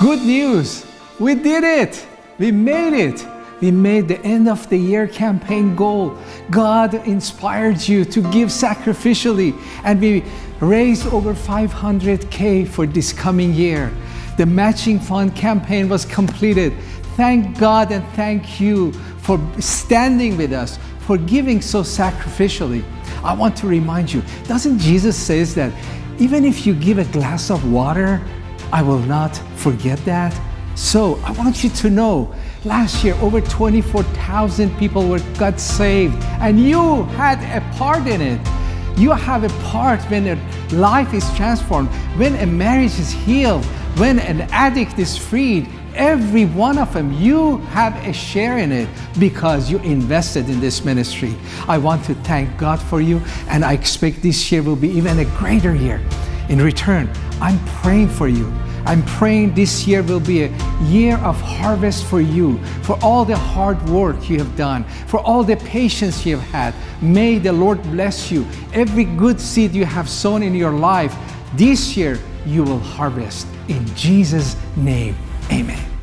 Good news! We did it! We made it! We made the end of the year campaign goal. God inspired you to give sacrificially, and we raised over 500K for this coming year. The matching fund campaign was completed. Thank God and thank you for standing with us, for giving so sacrificially. I want to remind you, doesn't Jesus says that even if you give a glass of water, I will not forget that? So I want you to know, last year over 24,000 people were got saved and you had a part in it. You have a part when a life is transformed, when a marriage is healed, when an addict is freed, every one of them, you have a share in it because you invested in this ministry. I want to thank God for you and I expect this year will be even a greater year. In return, I'm praying for you. I'm praying this year will be a year of harvest for you, for all the hard work you have done, for all the patience you have had. May the Lord bless you. Every good seed you have sown in your life, this year you will harvest. In Jesus' name, amen.